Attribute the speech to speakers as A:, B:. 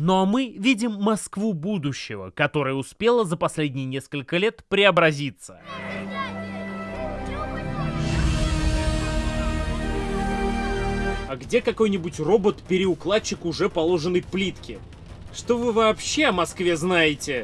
A: Ну а мы видим Москву будущего, которая успела за последние несколько лет преобразиться.
B: А где какой-нибудь робот-переукладчик уже положенной плитки? Что вы вообще о Москве знаете?